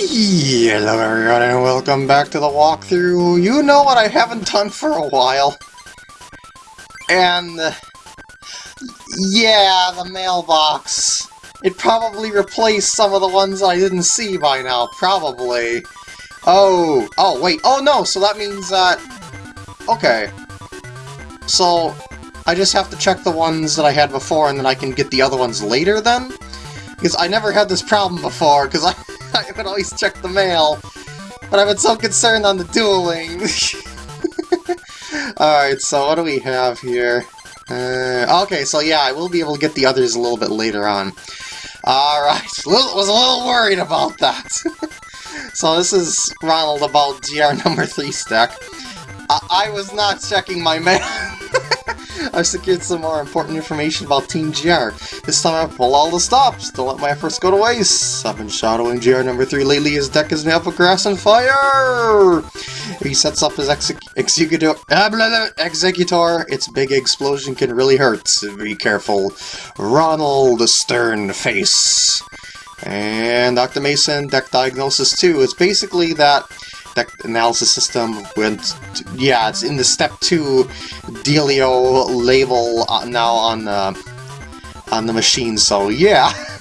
Hello everyone and welcome back to the walkthrough. You know what I haven't done for a while? And... yeah, the mailbox. It probably replaced some of the ones I didn't see by now, probably. Oh, oh wait, oh no, so that means that... Okay. So, I just have to check the ones that I had before and then I can get the other ones later then? Because I never had this problem before, because I, I would always check the mail. But I've been so concerned on the dueling. Alright, so what do we have here? Uh, okay, so yeah, I will be able to get the others a little bit later on. Alright, was a little worried about that. so this is Ronald about GR number 3 stack. I, I was not checking my mail. I've secured some more important information about Team GR. This time I've pulled all the stops. Don't let my efforts go to waste. I've been shadowing GR number 3 lately. His deck is up of grass and fire! He sets up his exec executor, ah, executor. Its big explosion can really hurt. Be careful. Ronald Stern Face. And Dr. Mason, deck diagnosis 2. It's basically that deck analysis system went, yeah, it's in the step 2 Delio label uh, now on the, on the machine, so yeah.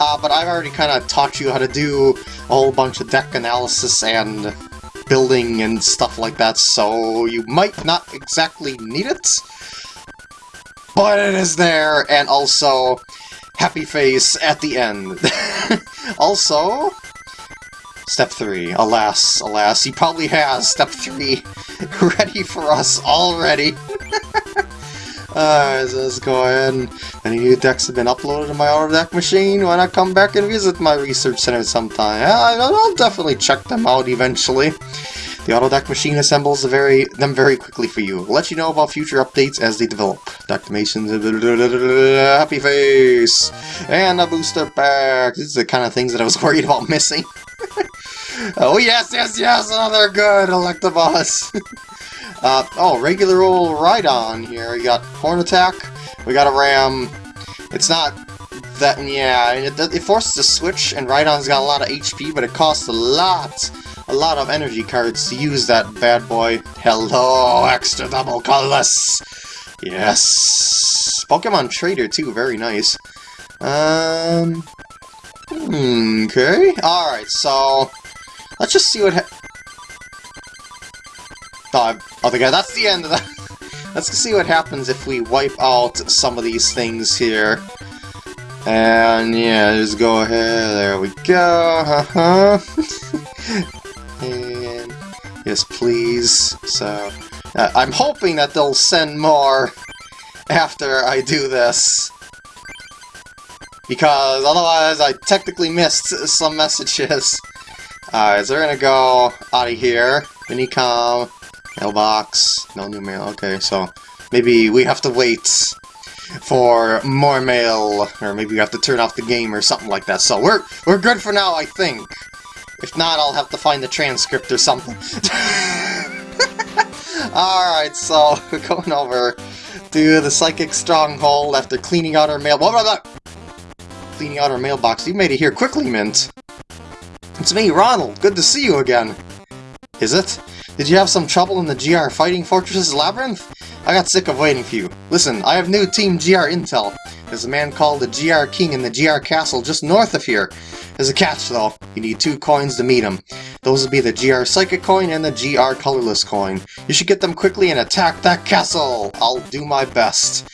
uh, but I've already kind of taught you how to do a whole bunch of deck analysis and building and stuff like that, so you might not exactly need it. But it is there, and also, happy face at the end. also, Step 3. Alas, alas, he probably has Step 3 ready for us already. Ah, Alright, let's go ahead and any new decks have been uploaded to my auto deck machine. Why not come back and visit my research center sometime? I'll definitely check them out eventually. The auto deck machine assembles very them very quickly for you. We'll let you know about future updates as they develop. Declamations, happy face, and a booster pack. These are the kind of things that I was worried about missing. Oh yes, yes, yes, another good Electabuzz. uh, oh, regular old Rhydon here. We got Horn Attack, we got a Ram. It's not that, yeah, it, it forces a switch, and Rhydon's got a lot of HP, but it costs a lot, a lot of energy cards to use that bad boy. Hello, extra double colorless. Yes. Pokemon Trader, too, very nice. Um, Okay, alright, so... Let's just see what ha- Oh, okay, that's the end of that. Let's see what happens if we wipe out some of these things here. And yeah, just go ahead, there we go, uh-huh. and yes, please. So, uh, I'm hoping that they'll send more after I do this because otherwise I technically missed some messages. Alright, so we're gonna go out of here. Minicom, mailbox, no new mail, okay, so maybe we have to wait for more mail, or maybe we have to turn off the game or something like that. So we're we're good for now, I think. If not, I'll have to find the transcript or something. Alright, so we're going over to the Psychic Stronghold after cleaning out our mail. Blah, blah, blah cleaning out our mailbox. You made it here quickly, Mint. It's me, Ronald. Good to see you again. Is it? Did you have some trouble in the GR Fighting Fortresses Labyrinth? I got sick of waiting for you. Listen, I have new Team GR intel. There's a man called the GR King in the GR Castle just north of here. There's a catch, though. You need two coins to meet him. Those would be the GR Psychic coin and the GR Colorless coin. You should get them quickly and attack that castle. I'll do my best.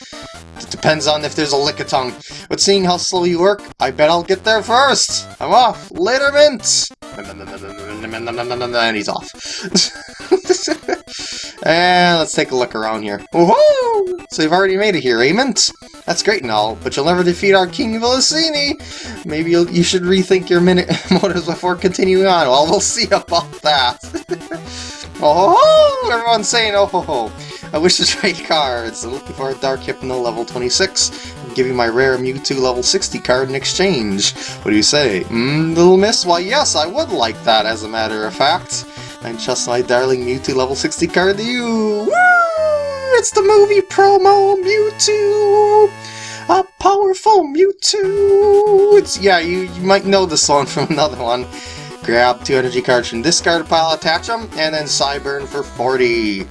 It depends on if there's a Lickitung. But seeing how slow you work, I bet I'll get there first! I'm off! Later, Mint! And he's off. and let's take a look around here. Woohoo! So you've already made it here, eh, That's great and all, but you'll never defeat our King Villasini! Maybe you should rethink your minute motives before continuing on. Well, we'll see about that. oh! Everyone's saying oh ho ho! I wish to trade cards. I'm looking for a Dark Hypno level 26. I'm giving my rare Mewtwo level 60 card in exchange. What do you say? Mmm, little miss? Why yes, I would like that as a matter of fact. I trust my darling Mewtwo level 60 card to you. Woo! It's the movie promo Mewtwo! A powerful Mewtwo! It's, yeah, you, you might know this one from another one. grab two energy cards from discard pile, attach them, and then Psyburn for 40.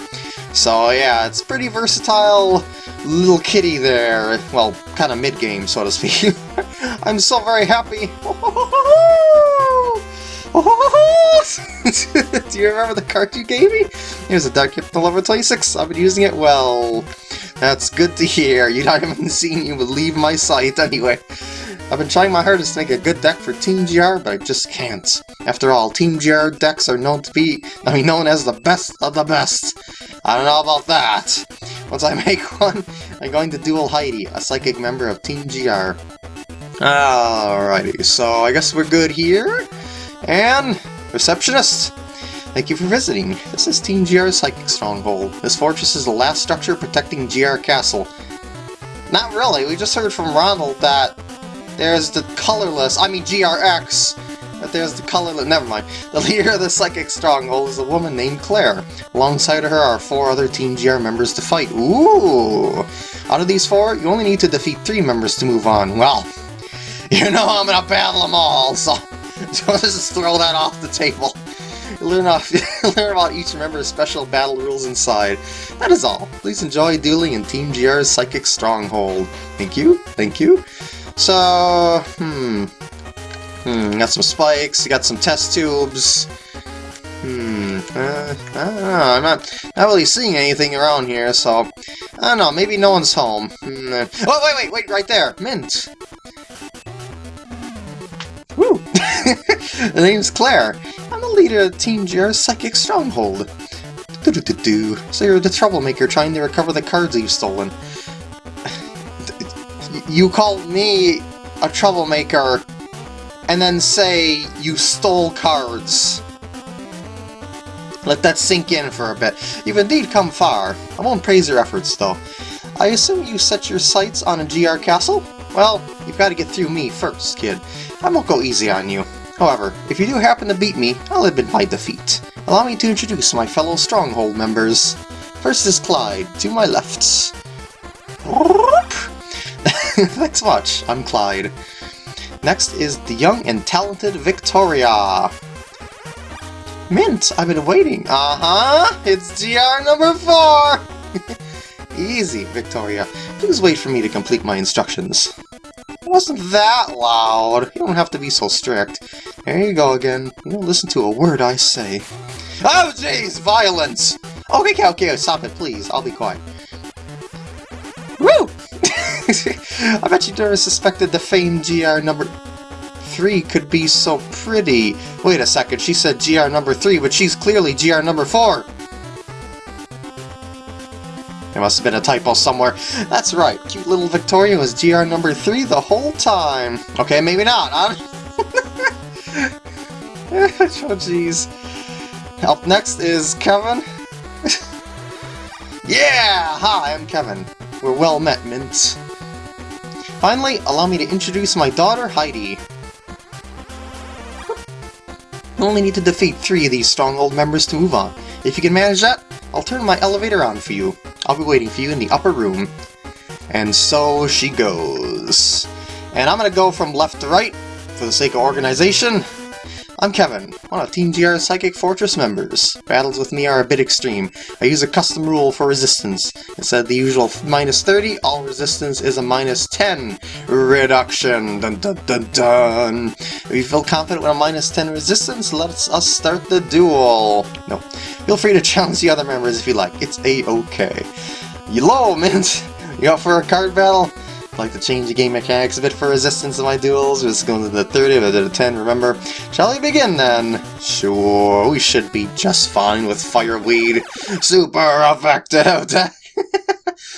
So yeah, it's pretty versatile little kitty there. Well, kind of mid-game, so to speak. I'm so very happy. Do you remember the card you gave me? Here's a Dark Hypno level 26. I've been using it well. That's good to hear. You haven't even seen you leave my sight anyway. I've been trying my hardest to make a good deck for Team GR, but I just can't. After all, Team GR decks are known to be, I mean, known as the best of the best. I don't know about that. Once I make one, I'm going to duel Heidi, a psychic member of Team GR. Alrighty, so I guess we're good here. And, receptionist, thank you for visiting. This is Team GR's Psychic Stronghold. This fortress is the last structure protecting GR Castle. Not really, we just heard from Ronald that there's the colorless, I mean GRX, but there's the colorless, never mind. The leader of the Psychic Stronghold is a woman named Claire. Alongside her are four other Team GR members to fight. Ooh! Out of these four, you only need to defeat three members to move on. Well, you know I'm gonna battle them all, so let's just throw that off the table. Learn, off, learn about each member's special battle rules inside. That is all. Please enjoy dueling in Team GR's Psychic Stronghold. Thank you, thank you. So, hmm. Hmm, got some spikes, got some test tubes. Hmm, uh, I don't know, I'm not, not really seeing anything around here, so... I don't know, maybe no one's home. Hmm, uh, oh, wait, wait, wait, right there! Mint! Woo! the name's Claire. I'm the leader of Team GR's Psychic Stronghold. -do -do -do. So you're the troublemaker trying to recover the cards you've stolen you call me a troublemaker and then say you stole cards. Let that sink in for a bit. You've indeed come far. I won't praise your efforts, though. I assume you set your sights on a GR castle? Well, you've got to get through me first, kid. I won't go easy on you. However, if you do happen to beat me, I'll admit my defeat. Allow me to introduce my fellow Stronghold members. First is Clyde, to my left. Thanks much, I'm Clyde. Next is the young and talented Victoria. Mint, I've been waiting. Uh-huh, it's GR number four! Easy, Victoria. Please wait for me to complete my instructions. It wasn't that loud. You don't have to be so strict. There you go again. You don't listen to a word I say. Oh, jeez! Violence! Okay, okay, okay, stop it, please. I'll be quiet. Woo! I bet you never suspected the famed GR number 3 could be so pretty. Wait a second, she said GR number 3, but she's clearly GR number 4. There must have been a typo somewhere. That's right, cute little Victoria was GR number 3 the whole time. Okay, maybe not. oh, jeez. Up next is Kevin. yeah! Hi, I'm Kevin. We're well met, Mints. Finally, allow me to introduce my daughter, Heidi. You only need to defeat three of these stronghold members to move on. If you can manage that, I'll turn my elevator on for you. I'll be waiting for you in the upper room. And so she goes. And I'm gonna go from left to right, for the sake of organization. I'm Kevin, one of Team GR's Psychic Fortress members. Battles with me are a bit extreme. I use a custom rule for resistance. Instead of the usual minus 30, all resistance is a minus 10 reduction. Dun dun dun dun. If you feel confident with a minus 10 resistance, let us start the duel. No. Feel free to challenge the other members if you like. It's a-okay. Hello, Mint! You up for a card battle? Like to change the game mechanics a bit for resistance in my duels. Just going to the 30, I did a 10, remember? Shall we begin then? Sure, we should be just fine with Fireweed. Super effective!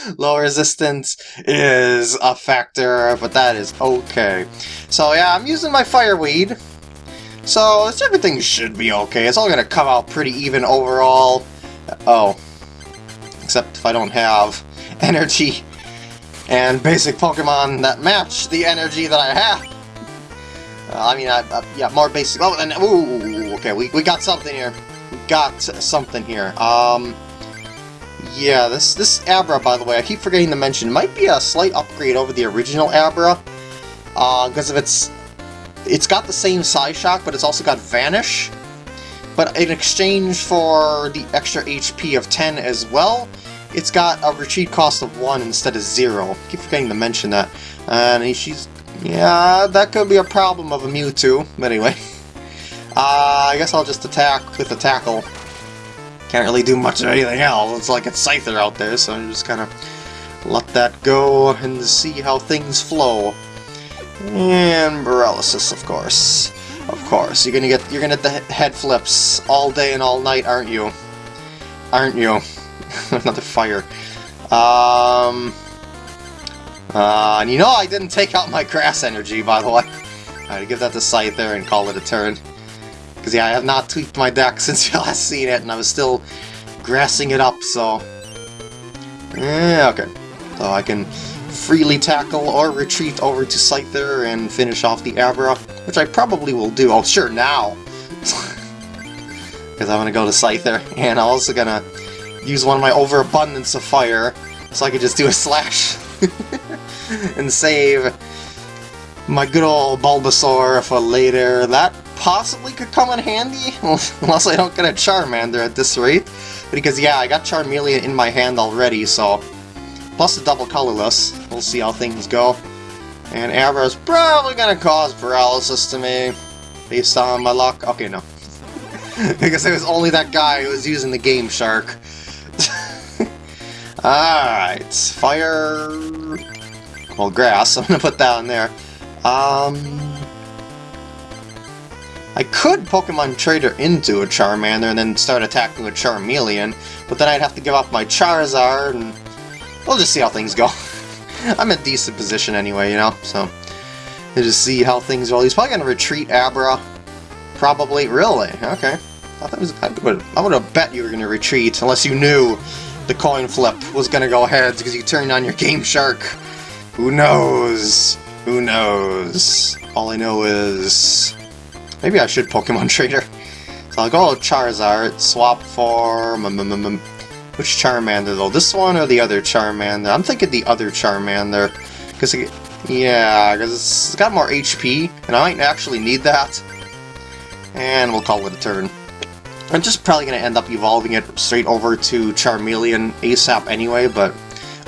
Low resistance is a factor, but that is okay. So yeah, I'm using my Fireweed. So everything should be okay. It's all to come out pretty even overall. Oh. Except if I don't have energy and basic Pokemon that match the energy that I have. Uh, I mean, I, uh, yeah, more basic. Oh, and ooh, okay, we we got something here. We got something here. Um, yeah, this this Abra, by the way, I keep forgetting to mention, might be a slight upgrade over the original Abra, uh, because of its it's got the same Psyshock, but it's also got Vanish. But in exchange for the extra HP of 10 as well, it's got a retreat cost of 1 instead of 0. I keep forgetting to mention that. And she's... Yeah, that could be a problem of a Mewtwo. But anyway. Uh, I guess I'll just attack with the Tackle. Can't really do much of anything else. It's like a Scyther out there, so I'm just kind of let that go and see how things flow. And paralysis, of course. Of course, you're gonna get you're gonna get the head flips all day and all night, aren't you? Aren't you? Another fire. Um. Uh, and you know I didn't take out my grass energy, by the way. Alright, give that to Scyther and call it a turn. Because yeah, I have not tweaked my deck since you last seen it, and I was still grassing it up, so... Yeah, okay. So I can freely tackle or retreat over to Scyther and finish off the Abra, which I probably will do. Oh, sure, now! Because I'm going to go to Scyther, and I'm also going to use one of my overabundance of fire, so I could just do a slash and save my good old Bulbasaur for later. That possibly could come in handy, unless I don't get a Charmander at this rate. Because yeah, I got Charmeleon in my hand already, so plus the double colorless. We'll see how things go. And is probably gonna cause paralysis to me, based on my luck. Okay, no. because it was only that guy who was using the Game Shark. Alright, fire... Well, grass, I'm gonna put that in there. Um... I could Pokemon Trader into a Charmander and then start attacking with Charmeleon, but then I'd have to give up my Charizard and We'll just see how things go. I'm in a decent position anyway, you know, so... We'll just see how things go. He's probably to retreat Abra. Probably. Really? Okay. I, thought was, I would have bet you were to retreat, unless you knew the coin flip was to go ahead because you turned on your Game Shark. Who knows? Who knows? All I know is... Maybe I should Pokemon Trader. So I'll go Charizard, swap for... Um, um, um, Which Charmander, though? This one or the other Charmander? I'm thinking the other Charmander. Because, yeah, because it's got more HP, and I might actually need that. And we'll call it a turn. I'm just probably going to end up evolving it straight over to Charmeleon ASAP anyway, but...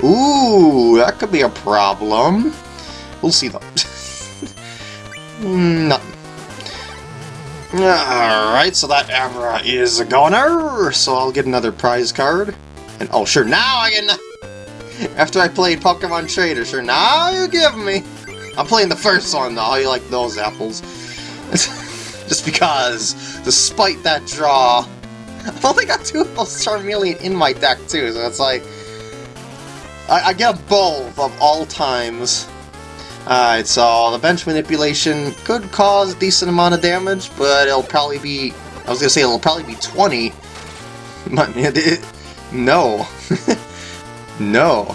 Ooh, that could be a problem. We'll see, though. Hmm, Nothing. Alright, so that Abra is a goner, so I'll get another prize card. And oh sure, now I get After I played Pokemon Trader, sure, now you give me! I'm playing the first one though, you like those apples. Just because, despite that draw, I've only got two of those Charmeleon in my deck too, so it's like... I, I get both of all times. Alright, so the bench manipulation could cause decent amount of damage, but it'll probably be... I was gonna say it'll probably be 20. But it, it, no. no.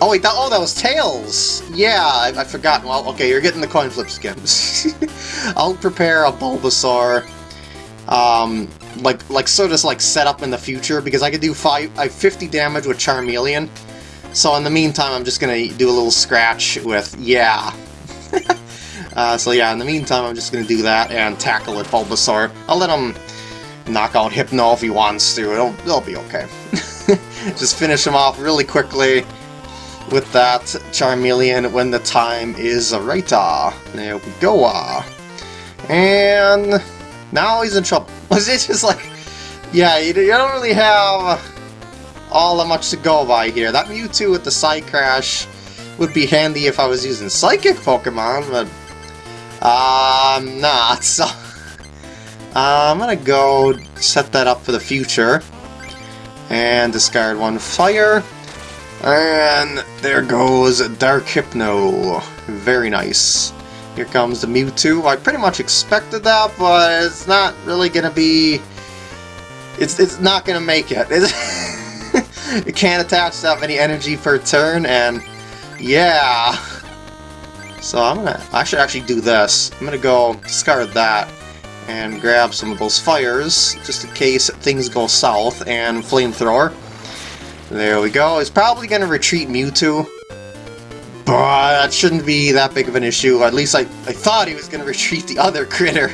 Oh wait, that, oh, that was Tails! Yeah, I, I forgot. Well, okay, you're getting the coin flip skins. I'll prepare a Bulbasaur, um, like, like sort of like set up in the future, because I could do five, I 50 damage with Charmeleon, so in the meantime, I'm just gonna do a little scratch with, yeah. uh, so yeah, in the meantime, I'm just gonna do that and tackle with Bulbasaur. I'll let him knock out Hypno if he wants to, it'll, it'll be okay. just finish him off really quickly with that Charmeleon when the time is right. ah, There we go. ah. And now he's in trouble. It's just like, yeah, you don't really have all that much to go by here. That Mewtwo with the Side Crash would be handy if I was using Psychic Pokemon, but I'm um, not, so... Uh, I'm gonna go set that up for the future. And discard one fire. And there goes Dark Hypno. Very nice. Here comes the Mewtwo. I pretty much expected that, but it's not really gonna be... It's, it's not gonna make it. it can't attach that many energy per turn, and yeah. So I'm gonna, I should actually do this. I'm gonna go discard that and grab some of those fires, just in case things go south, and flamethrower. There we go. It's probably gonna retreat Mewtwo, But that shouldn't be that big of an issue. At least I, I thought he was going to retreat the other critter.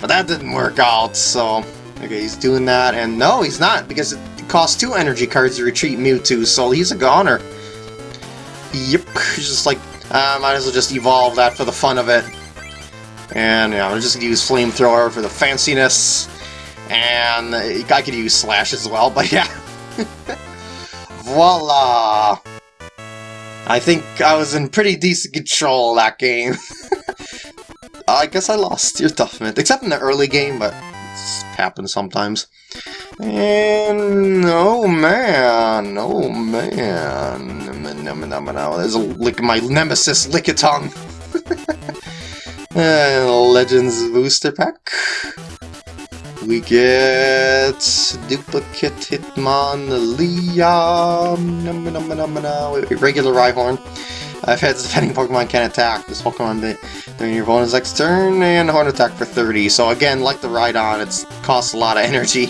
But that didn't work out, so... Okay, he's doing that, and no, he's not, because it costs two energy cards to retreat Mewtwo, so he's a goner. Yep, he's just like, uh, might as well just evolve that for the fun of it. And, yeah, I'm just gonna use Flamethrower for the fanciness. And I could use Slash as well, but yeah. Voila! I think I was in pretty decent control that game. I guess I lost your Toughness, except in the early game, but it happens sometimes. And oh man, oh man, there's a lick my nemesis Lickitung. uh, Legends booster pack. We get duplicate Hitmonlee, regular Rhyhorn. I've had defending Pokemon can attack. This Pokemon during your opponent's next turn, and Horn attack for 30. So again, like the Rhydon, it costs a lot of energy.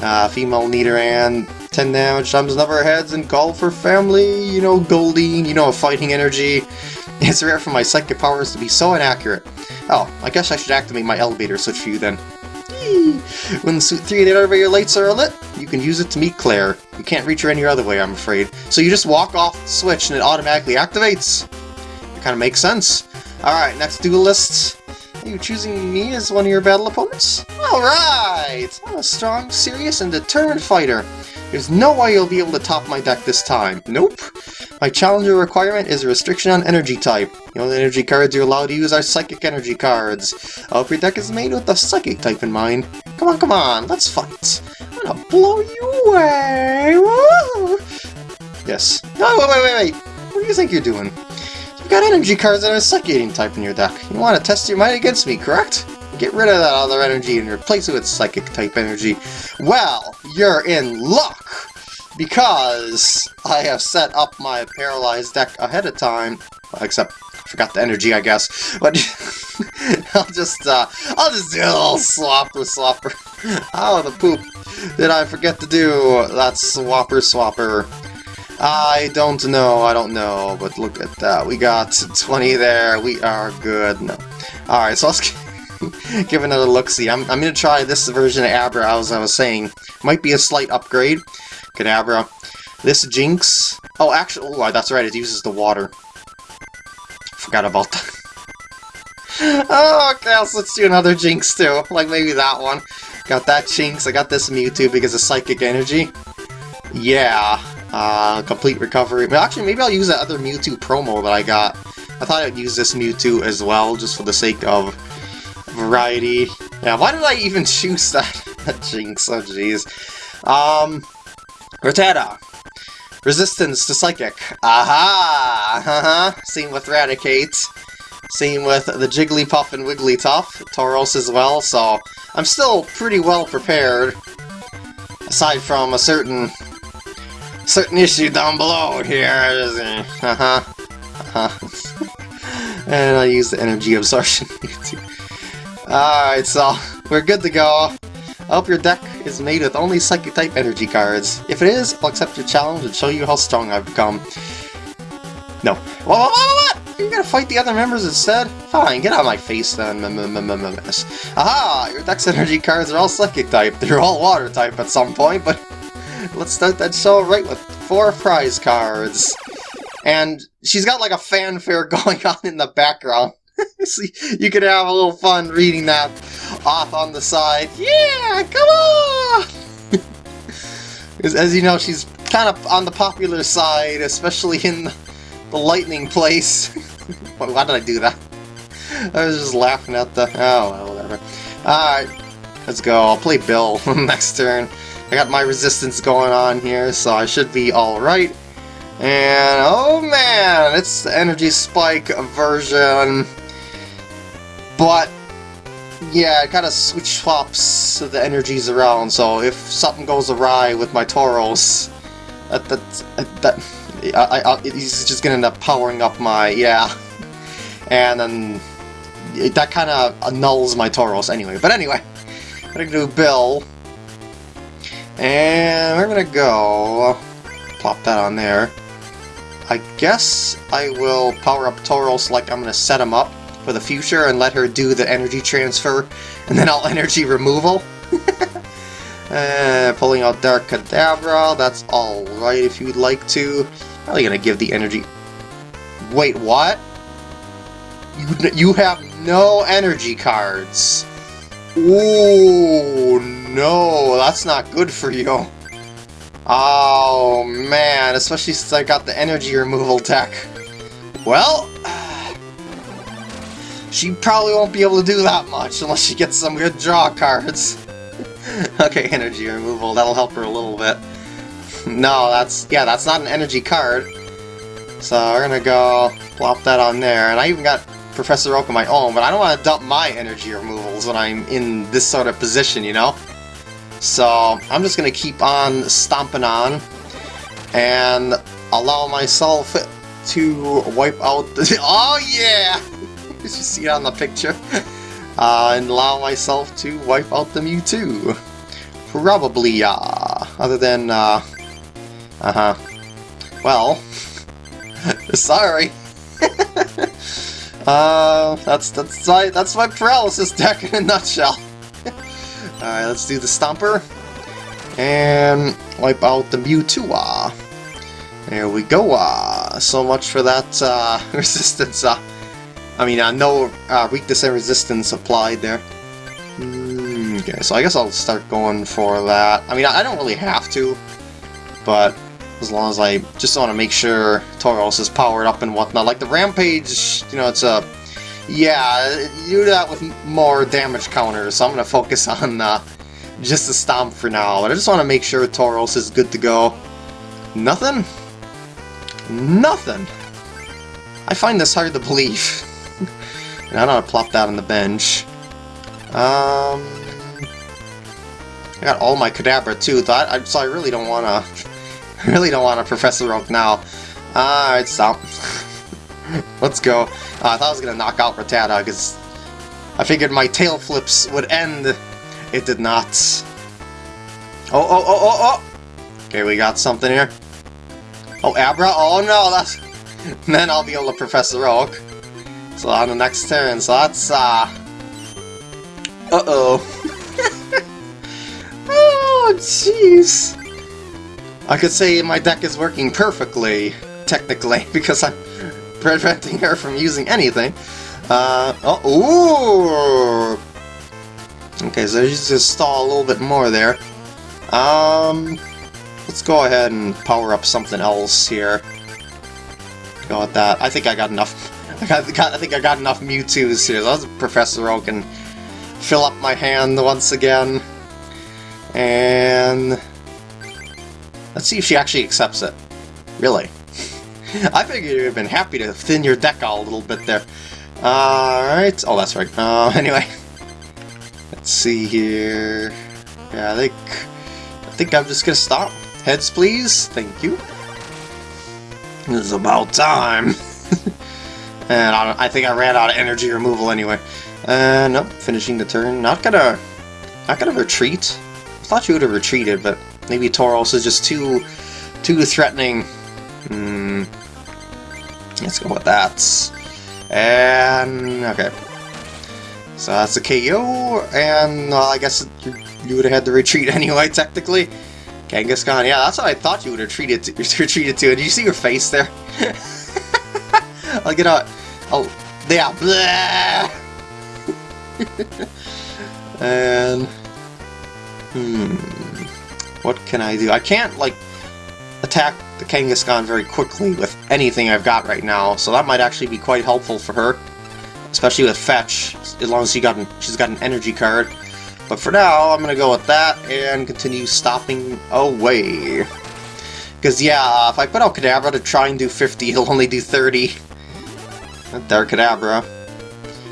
Uh, female Nidoran, 10 damage times number of heads, and call for family, you know, Goldeen, you know, fighting energy. It's rare for my psychic powers to be so inaccurate. Oh, I guess I should activate my elevator switch for you then. When Suit 3 and 8 elevator lights are lit, you can use it to meet Claire. You can't reach her any other way, I'm afraid. So you just walk off the switch and it automatically activates. It kind of makes sense. Alright, next duelist. Are you choosing me as one of your battle opponents? Alright! I'm a strong, serious, and determined fighter. There's no way you'll be able to top my deck this time. Nope. My challenger requirement is a restriction on energy type. The only energy cards you're allowed to use are psychic energy cards. I hope your deck is made with the psychic type in mind. Come on, come on, let's fight. I'm gonna blow you away. Yes. No, wait, wait, wait, wait. What do you think you're doing? You've got energy cards that are psychic type in your deck. You want to test your might against me, correct? Get rid of that other energy and replace it with psychic type energy. Well, you're in luck! Because I have set up my paralyzed deck ahead of time. Except, forgot the energy, I guess. But I'll just, uh, I'll just do a little swap with Swapper. How the poop did I forget to do that Swapper Swapper? I don't know, I don't know, but look at that. We got 20 there, we are good. No. Alright, so let's give another look-see. I'm, I'm going to try this version of Abra, as I was saying. Might be a slight upgrade. Kadabra. This Jynx... Oh, actually, oh, that's right, it uses the water. Forgot about that. oh, okay, so let's do another Jynx, too. Like, maybe that one. Got that Jynx, I got this Mewtwo because of Psychic Energy. Yeah, uh, complete recovery. But actually, maybe I'll use that other Mewtwo promo that I got. I thought I'd use this Mewtwo as well, just for the sake of variety. Yeah, why did I even choose that, Jynx? Oh, jeez. Um, Rattata. Resistance to Psychic. Aha! Uh-huh. Same with Raticate. Same with the Jigglypuff and Wigglytuff. Tauros as well, so I'm still pretty well prepared. Aside from a certain certain issue down below here. Uh-huh. Uh-huh. and I use the energy absorption. Alright, so we're good to go. I hope your deck is made with only Psychic-type energy cards. If it is, I'll accept your challenge and show you how strong I've become. No. What, what, what, what? You're gonna fight the other members instead? Fine, get out of my face then, Aha! Your deck's energy cards are all Psychic-type. They're all Water-type at some point, but let's start that show right with four prize cards. And she's got like a fanfare going on in the background. you could have a little fun reading that off on the side. Yeah, come on! as you know, she's kind of on the popular side, especially in the lightning place. Why did I do that? I was just laughing at the... Oh, well, whatever. Alright, let's go. I'll play Bill next turn. I got my resistance going on here, so I should be alright. And, oh man, it's the Energy Spike version. But, yeah, it kind of switch swaps the energies around, so if something goes awry with my Tauros, that, that, that I, I, he's just gonna end up powering up my, yeah. And then, that kind of annuls my Tauros anyway. But anyway, I'm gonna do Bill. And we're gonna go... Plop that on there. I guess I will power up Tauros like I'm to set him up for the future and let her do the energy transfer, and then I'll energy removal. uh, pulling out Dark Kadabra, that's alright if you'd like to. Probably to give the energy... Wait, what? You, you have no energy cards. Ooh, no, that's not good for you. Oh, man, especially since I got the energy removal deck. Well, she probably won't be able to do that much unless she gets some good draw cards. okay, energy removal, that'll help her a little bit. No, that's, yeah, that's not an energy card. So we're gonna go plop that on there, and I even got Professor Oak on my own, but I don't want to dump my energy removals when I'm in this sort of position, you know? So I'm just to keep on stomping on and allow myself to wipe out the... Oh yeah! You see on the picture? Uh, and allow myself to wipe out the Mewtwo. Probably, uh, other than, uh, uh-huh. Well, sorry. uh, that's, that's, my, that's my paralysis deck in a nutshell. Alright, let's do the Stomper. And wipe out the Mewtwo. -ah. There we go. Uh, so much for that uh, resistance. Uh, I mean, uh, no uh, weakness and resistance applied there. Mm, okay, so I guess I'll start going for that. I mean, I don't really have to, but as long as I just want to make sure Tauros is powered up and whatnot. Like the Rampage, you know, it's a yeah, you do that with more damage counters, so I'm going to focus on uh, just the Stomp for now. But I just want to make sure Tauros is good to go. Nothing? Nothing! I find this hard to believe. and I to plop that on the bench. Um, I got all my Kadabra too, so I, so I really don't want to... really don't want to Professor Oak now. Alright, stop. Let's go. Uh, I thought I was going to knock out Rattata, because I figured my tail flips would end. It did not. Oh, oh, oh, oh, oh! Okay, we got something here. Oh, Abra? Oh no, that's... then I'll be able to Professor Oak. So on the next turn, so that's, uh... Uh-oh. oh, jeez. I could say my deck is working perfectly, technically, because I'm preventing her from using anything. Uh, oh, ooh! Okay, so she's just stall a little bit more there. Um, let's go ahead and power up something else here. Go with that. I think I got enough. I got, got I think I got enough Mewtwo's here. So Professor Oak can fill up my hand once again. And let's see if she actually accepts it. Really. I figured you'd have been happy to thin your deck out a little bit there. Alright. Oh, that's right. Uh, anyway. Let's see here. Yeah, I think... I think I'm just gonna stop. Heads, please. Thank you. Is about time. and I, I, think I ran out of energy removal anyway. Uh, nope. Finishing the turn. Not gonna... Not gonna retreat. I thought you would have retreated, but maybe Tauros is just too... Too threatening. Hmm. Let's go with that. And, okay. So that's a KO, and I guess you, would have had to retreat anyway, technically. Kangaskhan, yeah, that's what I thought you would have to. Retreated to. Did you see your face there? I'll get out. Oh, yeah, and, hmm, what can I do? I can't, like, attack the Kangaskhan very quickly with anything I've got right now, so that might actually be quite helpful for her. Especially with Fetch, as long as she got an, she's got an energy card. But for now, I'm to go with that and continue stopping away. Because, yeah, if I put out Kadabra to try and do 50, it'll only do 30. Dark Kadabra.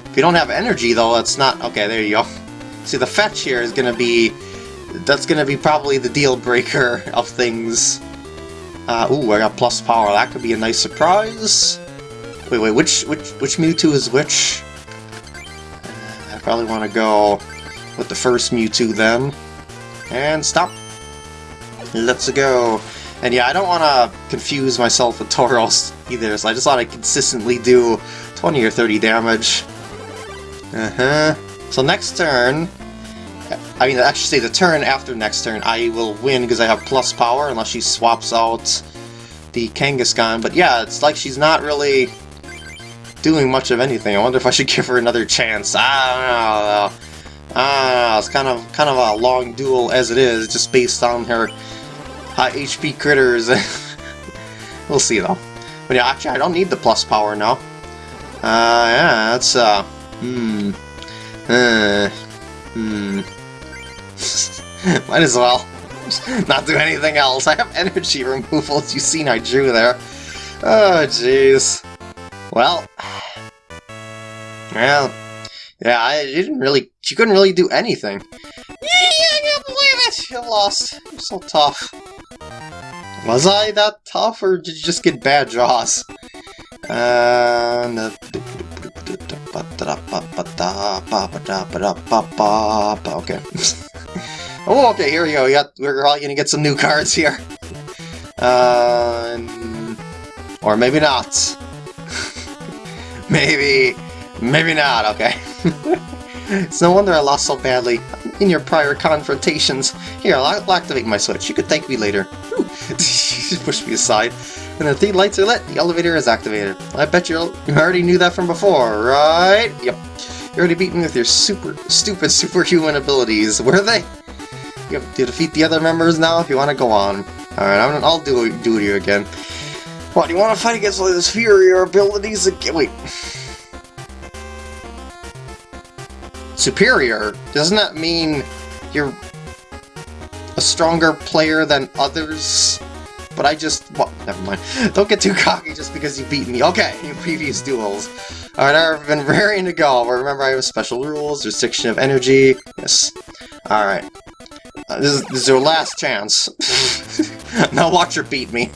If you don't have energy, though, it's not... Okay, there you go. See, the Fetch here is going to be... That's going to be probably the deal breaker of things. Uh, ooh, I got plus power. That could be a nice surprise. Wait, wait, which which which Mewtwo is which? Uh, I probably want to go with the first Mewtwo then. And stop. Let's go. And yeah, I don't want to confuse myself with Tauros either, so I just want to consistently do 20 or 30 damage. Uh-huh. So next turn, I mean, actually say the turn after next turn, I will win because I have plus power unless she swaps out the Kangaskhan. But yeah, it's like she's not really doing much of anything. I wonder if I should give her another chance. I don't know. I don't know. It's kind of kind of a long duel as it is, just based on her high HP critters. we'll see though. But yeah, actually, I don't need the plus power now. Uh, yeah, that's uh, hmm, uh, hmm. Might as well not do anything else. I have energy removal, as you've seen I drew there. Oh, jeez. Well, well, yeah, I didn't really, she couldn't really do anything. Yeah, I can't believe it! You lost. You're so tough. Was I that tough, or did you just get bad draws? Uh, okay. oh, okay, here we go. We got, we're probably gonna get some new cards here. Uh, or maybe not. maybe, maybe not, okay. it's no wonder I lost so badly in your prior confrontations. Here, I'll, I'll activate my switch. You could thank me later. Push me aside. And the three lights are lit, the elevator is activated. I bet you you already knew that from before, right? Yep. You already beat me with your super stupid superhuman abilities. Were they? You have to defeat the other members now if you want to go on. Alright, I'm, I'll do, do it you again. What, do you want to fight against all these superior abilities again? Wait. Superior? Doesn't that mean you're a stronger player than others? but I just... Well, never mind. Don't get too cocky just because you beat me. Okay, in previous duels. Alright, I've been raring to go, but remember I have special rules, restriction of energy. Yes. Alright. Uh, this, is, this is your last chance. now watch her beat me.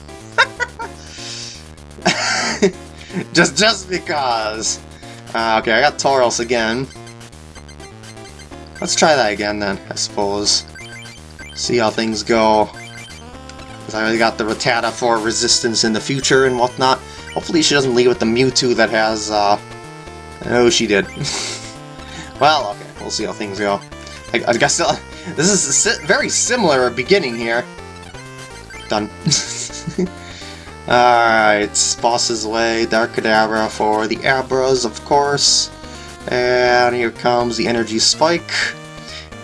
just just because. Uh, okay, I got Tauros again. Let's try that again then, I suppose. See how things go. Because I already got the Rattata for resistance in the future and whatnot. Hopefully she doesn't leave with the Mewtwo that has, uh... Oh, she did. well, okay, we'll see how things go. I, I guess uh, this is a si very similar beginning here. Done. Alright, Boss's Way, Dark Kadabra for the Abras, of course. And here comes the Energy Spike.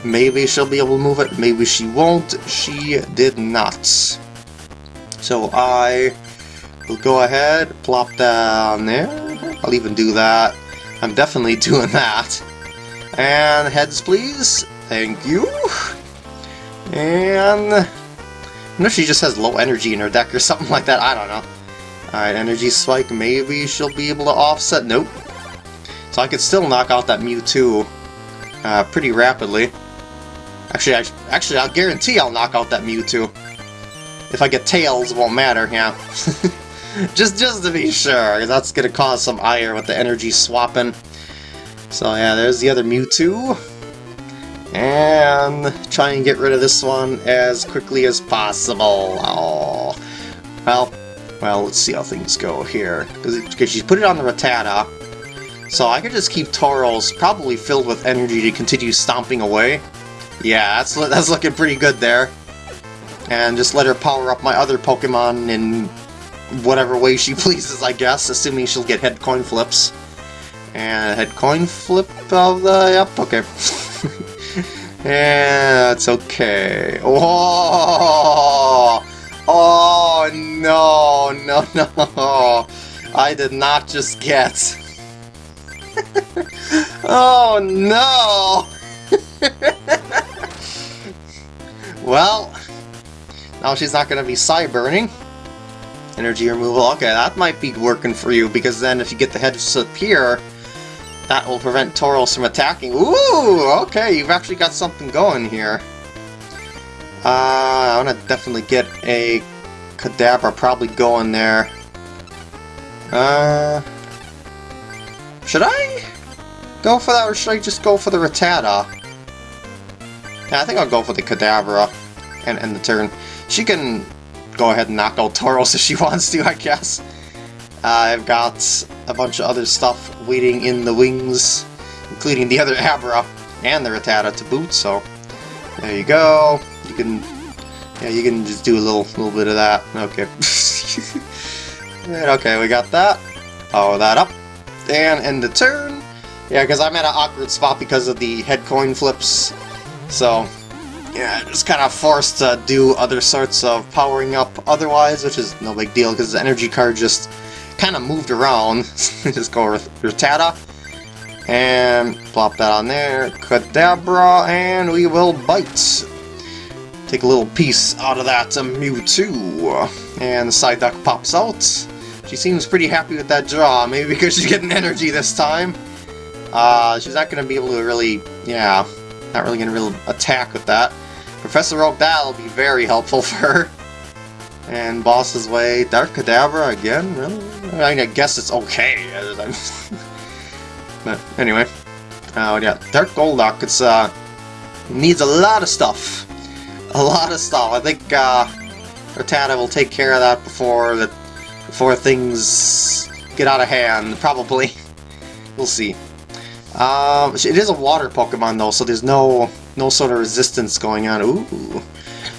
Maybe she'll be able to move it, maybe she won't. She did not. So I will go ahead, plop down there. I'll even do that. I'm definitely doing that. And heads, please. Thank you. And... I know she just has low energy in her deck or something like that. I don't know. Alright, energy spike. Maybe she'll be able to offset. Nope. So I could still knock out that Mewtwo uh, pretty rapidly. Actually, I, actually, I'll guarantee I'll knock out that Mewtwo. If I get tails, it won't matter, yeah. just just to be sure, that's to cause some ire with the energy swapping. So yeah, there's the other Mewtwo. And try and get rid of this one as quickly as possible. Oh, well, well, let's see how things go here. Because she's put it on the Rattata, so I could just keep Tauros probably filled with energy to continue stomping away. Yeah, that's that's looking pretty good there and just let her power up my other Pokemon in whatever way she pleases, I guess, assuming she'll get head coin flips. And head coin flip of the... yep, okay. yeah, it's okay. Oh! Oh, no, no, no. I did not just get... oh, no! Well... Now she's not going to be Psy-burning. Energy removal, okay, that might be working for you, because then if you get the head here, that will prevent Tauros from attacking. Ooh, okay, you've actually got something going here. Uh, I want to definitely get a Kadabra probably going there. Uh, should I go for that, or should I just go for the Rattata? Yeah, I think I'll go for the Kadabra and end the turn. She can go ahead and knock out Tauros if she wants to, I guess. Uh, I've got a bunch of other stuff waiting in the wings, including the other Abra and the Rattata to boot, so there you go. You can, yeah, you can just do a little, little bit of that. Okay. okay, we got that. Power that up. And end the turn. Yeah, because I'm at an awkward spot because of the head coin flips. So, yeah, just kind of forced to do other sorts of powering up otherwise, which is no big deal because the energy card just kind of moved around. just go with Rattata. And plop that on there. Kadabra, and we will bite. Take a little piece out of that Mewtwo. And the Psyduck pops out. She seems pretty happy with that draw, maybe because she's getting energy this time. Uh, she's not going to be able to really, yeah, not really going to really attack with that. Professor Oak, that'll be very helpful for her. And Boss's Way, Dark Kadabra again? Really? I mean, I guess it's okay. but anyway. Oh, yeah, Dark Golduck, it's, uh, needs a lot of stuff. A lot of stuff. I think, uh, Rattata will take care of that before the before things get out of hand, probably. we'll see. Um, it is a water Pokemon though, so there's no no sort of resistance going on. Ooh,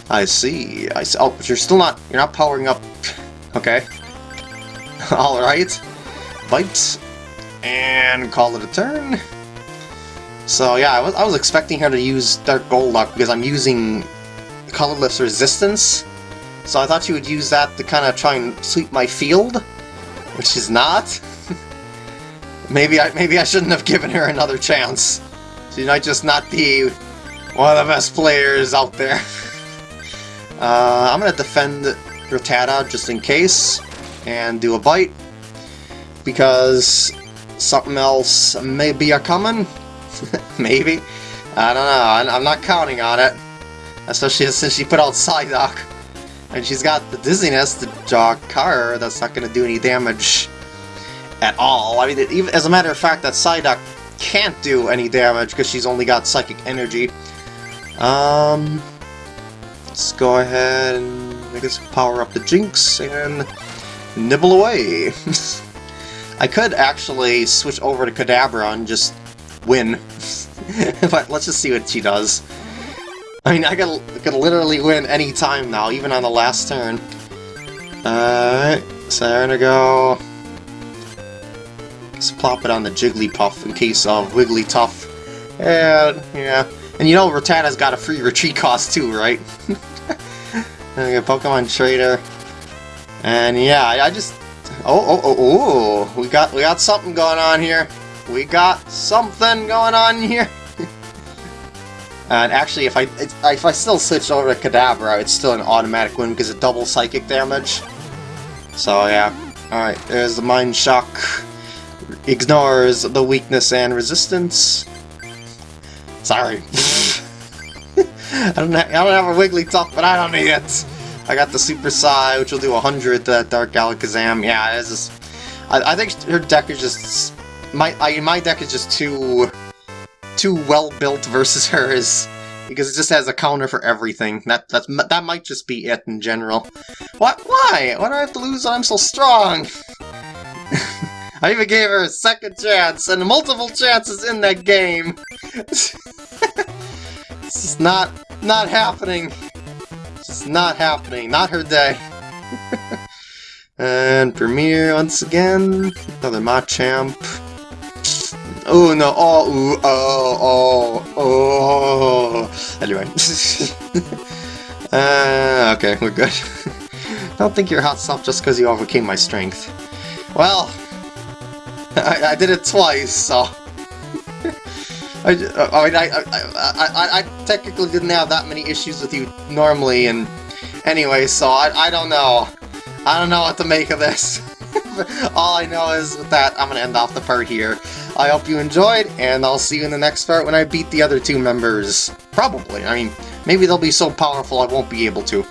I see. I see. Oh, but you're still not you're not powering up. Okay. All right. Bite and call it a turn. So yeah, I was I was expecting her to use Dark Golduck because I'm using colorless resistance so I thought she would use that to kind of try and sweep my field, which is not. maybe I maybe I shouldn't have given her another chance. She might just not be one of the best players out there. uh, I'm gonna defend Rattata just in case, and do a bite, because something else may be a coming. maybe. I don't know. I'm not counting on it. Especially since she put out Psyduck. And she's got the dizziness to jog car that's not to do any damage at all. I mean, even as a matter of fact, that Psyduck can't do any damage because she's only got Psychic Energy. Um, let's go ahead and, I guess, power up the Jynx and nibble away. I could actually switch over to Kadabra and just win. but let's just see what she does. I mean, I could, could literally win any time now, even on the last turn. Alright, so I'm gonna go... Let's plop it on the Jigglypuff in case of Wigglytuff. And, yeah. And you know Rattata's got a free retreat cost too, right? okay, Pokemon Trader. And yeah, I, just... Oh, oh, oh, oh! We got, we got something going on here. We got something going on here. And actually, if I if I still switch over to Kadabra, it's still an automatic win because of double psychic damage. So yeah. Alright, there's the Mind Shock. Ignores the weakness and resistance. Sorry. I don't have, I don't have a Wigglytuff, but I don't need it. I got the Super Psy, which will do 100 to uh, that Dark Alakazam. Yeah, it's just... I, I think her deck is just... My, I, my deck is just too too well built versus hers because it just has a counter for everything. That that's that might just be it in general. What? Why? Why do I have to lose? I'm so strong. I even gave her a second chance and multiple chances in that game. this is not not happening. This is not happening. Not her day. and Premier once again. Another Machamp. Oh no, oh, ooh, oh, oh, oh. Anyway. uh, okay, we're good. Don't think you're hot stuff just because you overcame my strength. Well, I, I did it twice, so... I, I mean, I, I, I, I, technically didn't have that many issues with you normally, and anyway, so I, I don't know. I don't know what to make of this. All I know is with that, I'm going to end off the part here. I hope you enjoyed, and I'll see you in the next part when I beat the other two members. Probably. I mean, maybe they'll be so powerful I won't be able to.